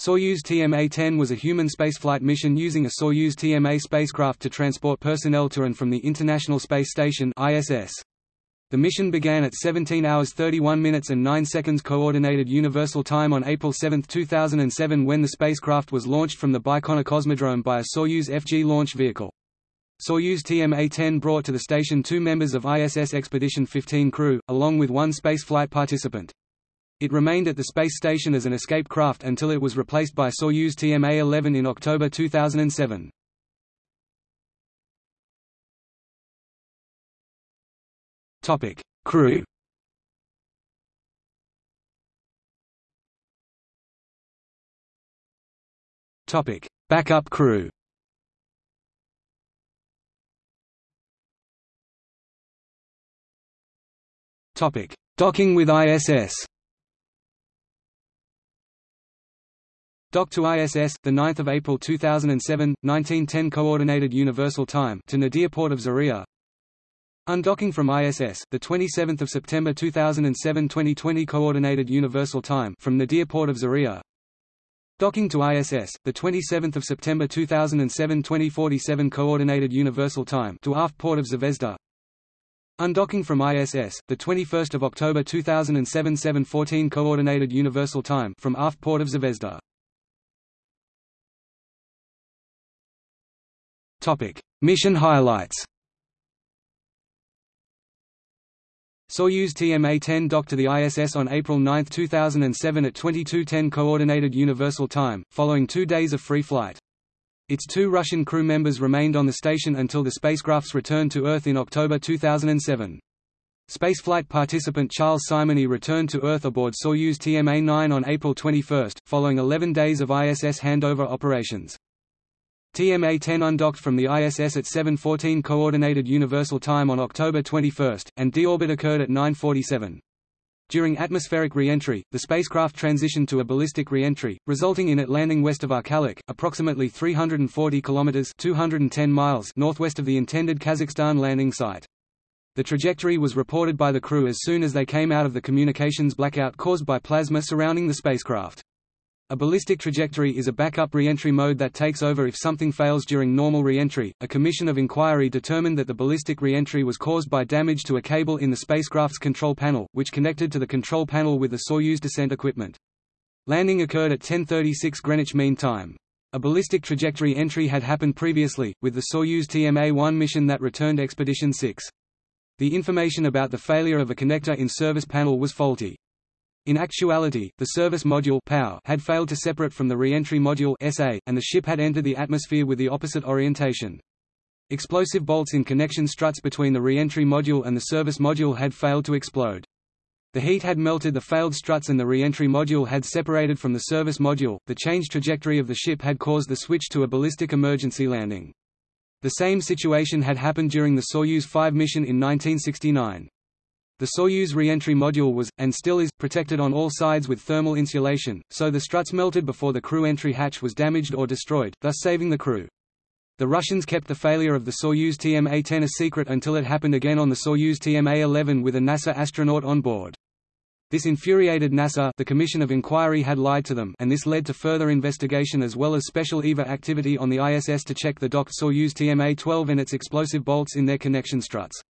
Soyuz TMA-10 was a human spaceflight mission using a Soyuz TMA spacecraft to transport personnel to and from the International Space Station ISS. The mission began at 17 hours 31 minutes and 9 seconds Coordinated Universal Time on April 7, 2007 when the spacecraft was launched from the Baikonur Cosmodrome by a Soyuz FG launch vehicle. Soyuz TMA-10 brought to the station two members of ISS Expedition 15 crew, along with one spaceflight participant. It remained at the space station as an escape craft until it was replaced by Soyuz TMA-11 in October 2007. Topic: Crew. Topic: Backup crew. Topic: Docking with ISS. Docked to ISS, the 9th of April 2007, 1910 Coordinated Universal Time to Nadir port of Zarya. Undocking from ISS, the 27th of September 2007, 2020 Coordinated Universal Time from Nadir port of Zarya. Docking to ISS, the 27th of September 2007, 2047 Coordinated Universal Time to aft port of Zvezda. Undocking from ISS, the 21st of October 2007, 7:14 Coordinated Universal Time from aft port of Zvezda. Topic: Mission highlights. Soyuz TMA-10 docked to the ISS on April 9, 2007 at 22:10 Coordinated Universal Time, following two days of free flight. Its two Russian crew members remained on the station until the spacecraft's return to Earth in October 2007. Spaceflight participant Charles Simonyi returned to Earth aboard Soyuz TMA-9 on April 21, following 11 days of ISS handover operations. TMA-10 undocked from the ISS at 7:14 Coordinated Universal Time on October 21, and deorbit occurred at 9:47. During atmospheric re-entry, the spacecraft transitioned to a ballistic re-entry, resulting in it landing west of Arkalyk, approximately 340 kilometers (210 miles) northwest of the intended Kazakhstan landing site. The trajectory was reported by the crew as soon as they came out of the communications blackout caused by plasma surrounding the spacecraft. A ballistic trajectory is a backup re-entry mode that takes over if something fails during normal re-entry. A commission of inquiry determined that the ballistic re-entry was caused by damage to a cable in the spacecraft's control panel, which connected to the control panel with the Soyuz descent equipment. Landing occurred at 10:36 Greenwich Mean Time. A ballistic trajectory entry had happened previously, with the Soyuz TMA-1 mission that returned Expedition 6. The information about the failure of a connector in service panel was faulty. In actuality, the service module had failed to separate from the re-entry module SA, and the ship had entered the atmosphere with the opposite orientation. Explosive bolts in connection struts between the re-entry module and the service module had failed to explode. The heat had melted the failed struts and the re-entry module had separated from the service module. The changed trajectory of the ship had caused the switch to a ballistic emergency landing. The same situation had happened during the Soyuz 5 mission in 1969. The Soyuz re-entry module was, and still is, protected on all sides with thermal insulation, so the struts melted before the crew entry hatch was damaged or destroyed, thus saving the crew. The Russians kept the failure of the Soyuz TMA-10 a secret until it happened again on the Soyuz TMA-11 with a NASA astronaut on board. This infuriated NASA the Commission of Inquiry had lied to them and this led to further investigation as well as special EVA activity on the ISS to check the docked Soyuz TMA-12 and its explosive bolts in their connection struts.